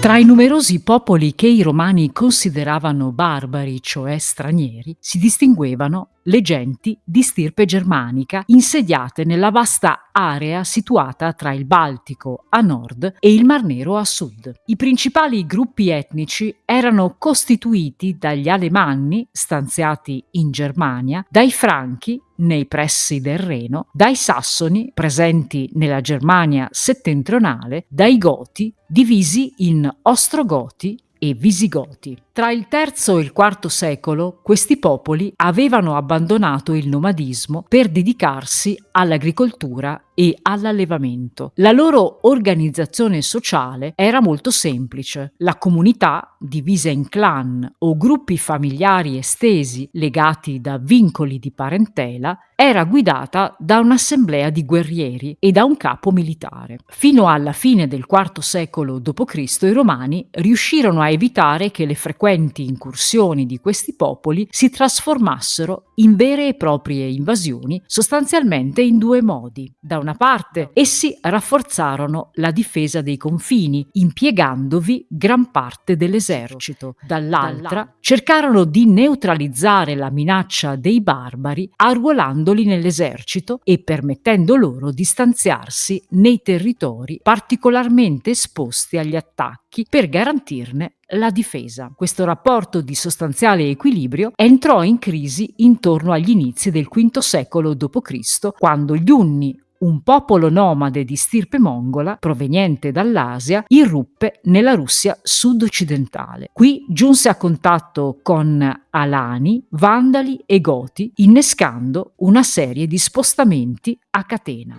Tra i numerosi popoli che i romani consideravano barbari, cioè stranieri, si distinguevano le genti di stirpe germanica insediate nella vasta area situata tra il Baltico a nord e il Mar Nero a sud. I principali gruppi etnici erano costituiti dagli Alemanni, stanziati in Germania, dai Franchi, nei pressi del Reno, dai Sassoni, presenti nella Germania settentrionale, dai Goti, divisi in Ostrogoti e Visigoti. Tra il III e il IV secolo questi popoli avevano abbandonato il nomadismo per dedicarsi all'agricoltura e all'allevamento. La loro organizzazione sociale era molto semplice. La comunità, divisa in clan o gruppi familiari estesi legati da vincoli di parentela, era guidata da un'assemblea di guerrieri e da un capo militare. Fino alla fine del IV secolo d.C. i romani riuscirono a evitare che le frequenti incursioni di questi popoli si trasformassero in vere e proprie invasioni, sostanzialmente in due modi. Da una parte, essi rafforzarono la difesa dei confini, impiegandovi gran parte dell'esercito. Dall'altra, cercarono di neutralizzare la minaccia dei barbari arruolando mandandoli nell'esercito e permettendo loro di stanziarsi nei territori particolarmente esposti agli attacchi per garantirne la difesa. Questo rapporto di sostanziale equilibrio entrò in crisi intorno agli inizi del V secolo d.C., quando gli Unni, un popolo nomade di stirpe mongola proveniente dall'Asia irruppe nella Russia sud-occidentale. Qui giunse a contatto con Alani, Vandali e Goti, innescando una serie di spostamenti a catena.